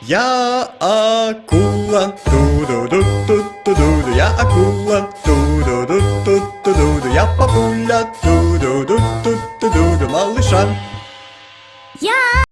Я акула, ту-ду-ду, ту-ду-ду, я акула, ту-ду-ду, ту-ду-ду, я папуля, ту-ду-ду, ту-ду-ду, малыша. Я